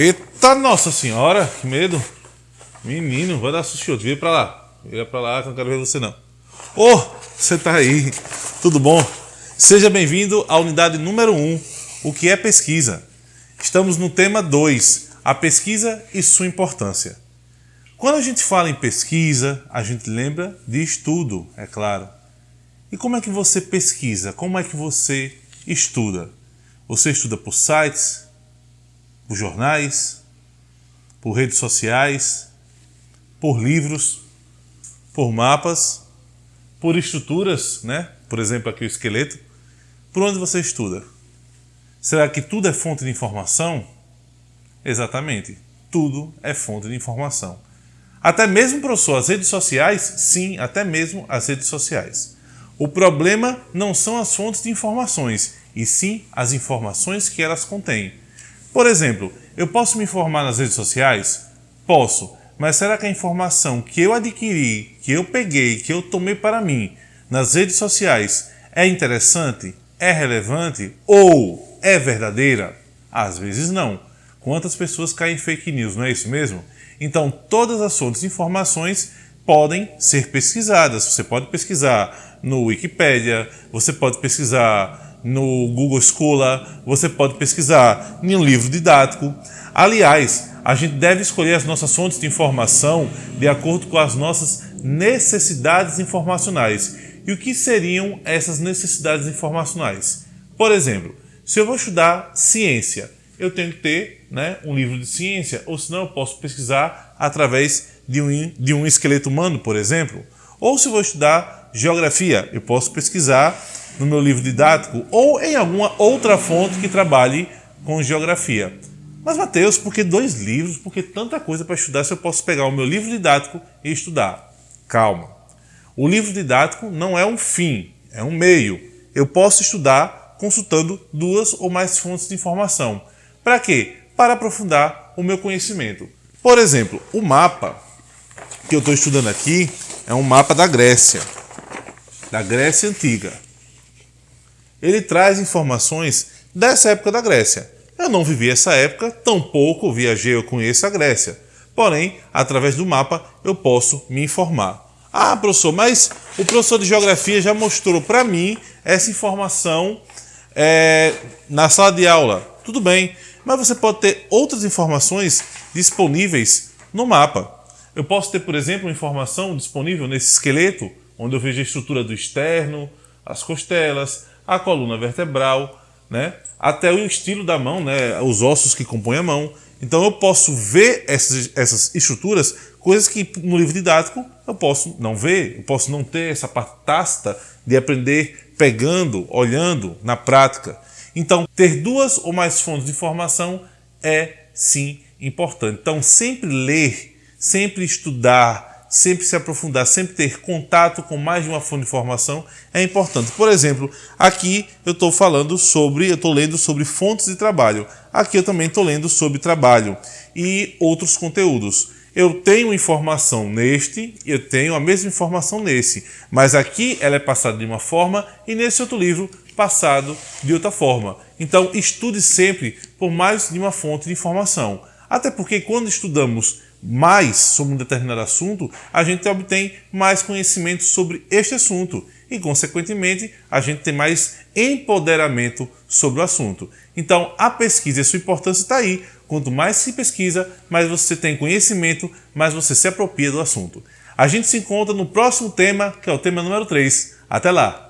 Eita nossa senhora, que medo. Menino, vai dar susto. Vira pra lá. Vira pra lá que eu não quero ver você não. Ô, oh, você tá aí. Tudo bom? Seja bem-vindo à unidade número 1, o que é pesquisa. Estamos no tema 2, a pesquisa e sua importância. Quando a gente fala em pesquisa, a gente lembra de estudo, é claro. E como é que você pesquisa? Como é que você estuda? Você estuda por sites, por jornais, por redes sociais, por livros, por mapas, por estruturas, né? Por exemplo, aqui o esqueleto. Por onde você estuda? Será que tudo é fonte de informação? Exatamente, tudo é fonte de informação. Até mesmo, professor, as redes sociais? Sim, até mesmo as redes sociais. O problema não são as fontes de informações, e sim as informações que elas contêm. Por exemplo, eu posso me informar nas redes sociais? Posso, mas será que a informação que eu adquiri, que eu peguei, que eu tomei para mim nas redes sociais é interessante? É relevante? Ou é verdadeira? Às vezes não. Quantas pessoas caem em fake news, não é isso mesmo? Então, todas as fontes de informações podem ser pesquisadas. Você pode pesquisar no Wikipedia, você pode pesquisar no Google Scholar, você pode pesquisar em um livro didático. Aliás, a gente deve escolher as nossas fontes de informação de acordo com as nossas necessidades informacionais. E o que seriam essas necessidades informacionais? Por exemplo, se eu vou estudar ciência, eu tenho que ter né, um livro de ciência, ou senão eu posso pesquisar através de um, de um esqueleto humano, por exemplo. Ou se eu vou estudar geografia, eu posso pesquisar no meu livro didático ou em alguma outra fonte que trabalhe com geografia. Mas, Mateus, por que dois livros? Por que tanta coisa para estudar se eu posso pegar o meu livro didático e estudar? Calma. O livro didático não é um fim, é um meio. Eu posso estudar consultando duas ou mais fontes de informação. Para quê? Para aprofundar o meu conhecimento. Por exemplo, o mapa que eu estou estudando aqui é um mapa da Grécia, da Grécia Antiga ele traz informações dessa época da Grécia. Eu não vivi essa época, tampouco viajei ou conheço a Grécia. Porém, através do mapa, eu posso me informar. Ah, professor, mas o professor de geografia já mostrou para mim essa informação é, na sala de aula. Tudo bem, mas você pode ter outras informações disponíveis no mapa. Eu posso ter, por exemplo, informação disponível nesse esqueleto, onde eu vejo a estrutura do externo, as costelas, a coluna vertebral, né? até o estilo da mão, né? os ossos que compõem a mão. Então eu posso ver essas, essas estruturas, coisas que no livro didático eu posso não ver, eu posso não ter essa tácita de aprender pegando, olhando na prática. Então, ter duas ou mais fontes de informação é sim importante. Então, sempre ler, sempre estudar, sempre se aprofundar, sempre ter contato com mais de uma fonte de informação é importante. Por exemplo, aqui eu estou falando sobre, eu estou lendo sobre fontes de trabalho. Aqui eu também estou lendo sobre trabalho e outros conteúdos. Eu tenho informação neste, eu tenho a mesma informação nesse, mas aqui ela é passada de uma forma e nesse outro livro passado de outra forma. Então estude sempre por mais de uma fonte de informação. Até porque quando estudamos mais sobre um determinado assunto, a gente obtém mais conhecimento sobre este assunto e, consequentemente, a gente tem mais empoderamento sobre o assunto. Então, a pesquisa e sua importância está aí. Quanto mais se pesquisa, mais você tem conhecimento, mais você se apropria do assunto. A gente se encontra no próximo tema, que é o tema número 3. Até lá!